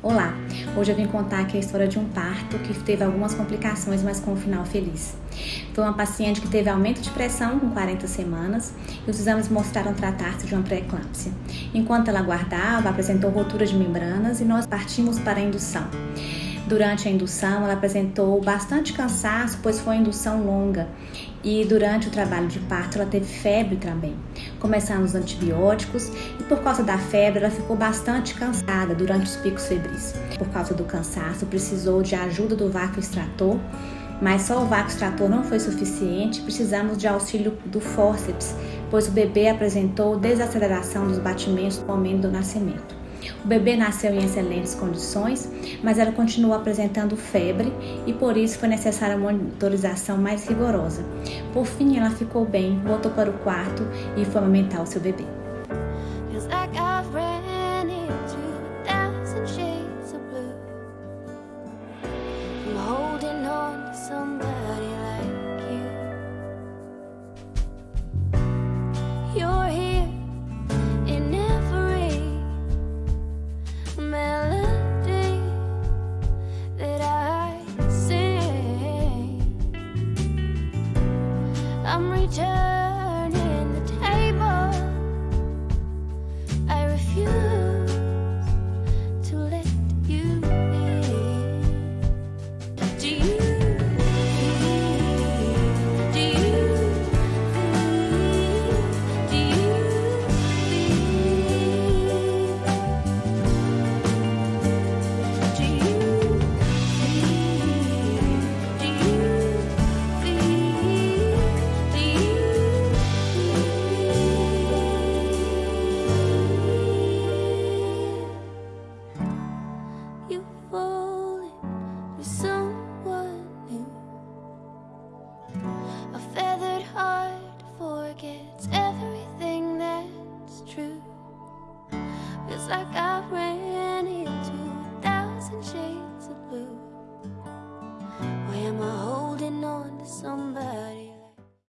Olá, hoje eu vim contar aqui a história de um parto que teve algumas complicações, mas com um final feliz. Foi uma paciente que teve aumento de pressão com 40 semanas e os exames mostraram tratar-se de uma pré-eclâmpsia. Enquanto ela aguardava, apresentou rotura de membranas e nós partimos para a indução. Durante a indução, ela apresentou bastante cansaço, pois foi uma indução longa. E durante o trabalho de parto, ela teve febre também. Começaram os antibióticos e, por causa da febre, ela ficou bastante cansada durante os picos febris. Por causa do cansaço, precisou de ajuda do vácuo extrator, mas só o vácuo extrator não foi suficiente. Precisamos de auxílio do fórceps, pois o bebê apresentou desaceleração dos batimentos no momento do nascimento. O bebê nasceu em excelentes condições, mas ela continuou apresentando febre e por isso foi necessária uma monitorização mais rigorosa. Por fim, ela ficou bem, voltou para o quarto e foi amamentar o seu bebê. I'm returning. like I've rain.